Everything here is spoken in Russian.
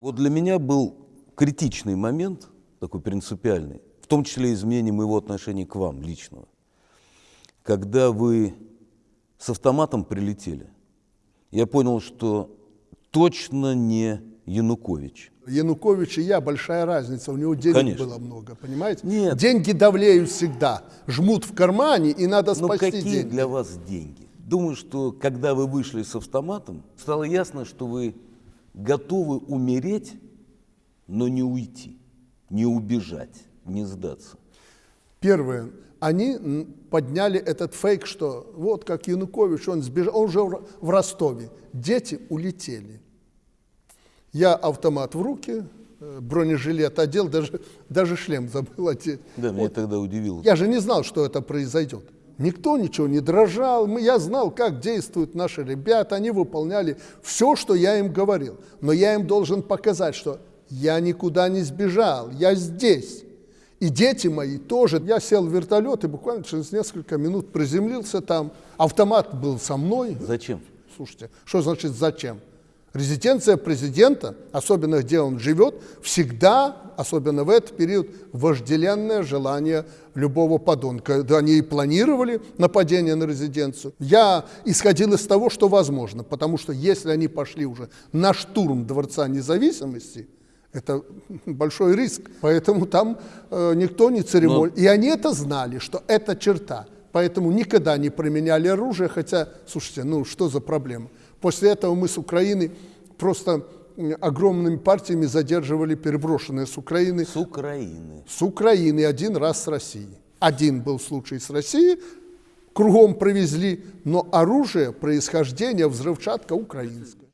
Вот для меня был критичный момент, такой принципиальный, в том числе изменение моего отношения к вам личного, когда вы с автоматом прилетели. Я понял, что точно не Янукович. Янукович и я большая разница, у него денег Конечно. было много, понимаете? Нет. Деньги давлеют всегда, жмут в кармане и надо Ну спасти какие деньги. для вас деньги? Думаю, что когда вы вышли с автоматом, стало ясно, что вы готовы умереть, но не уйти, не убежать, не сдаться. Первое, они подняли этот фейк, что вот как Янукович, он сбежал, он уже в Ростове, дети улетели. Я автомат в руки, э, бронежилет одел, даже, даже шлем забыл одеть. Да, меня тогда удивило. Я же не знал, что это произойдет. Никто ничего не дрожал. Я знал, как действуют наши ребята. Они выполняли все, что я им говорил. Но я им должен показать, что я никуда не сбежал, я здесь. И дети мои тоже. Я сел в вертолет и буквально через несколько минут приземлился там. Автомат был со мной. Зачем? Слушайте, что значит зачем? Резиденция президента, особенно где он живет, всегда, особенно в этот период, вожделенное желание любого подонка. Да, они и планировали нападение на резиденцию. Я исходил из того, что возможно, потому что если они пошли уже на штурм Дворца независимости, это большой риск, поэтому там э, никто не церемонил. И они это знали, что это черта. Поэтому никогда не применяли оружие, хотя, слушайте, ну что за проблема? После этого мы с Украины просто огромными партиями задерживали переброшенные с Украины, С Украины. с Украины один раз с России. Один был случай с Россией, кругом привезли, но оружие, происхождение, взрывчатка украинская.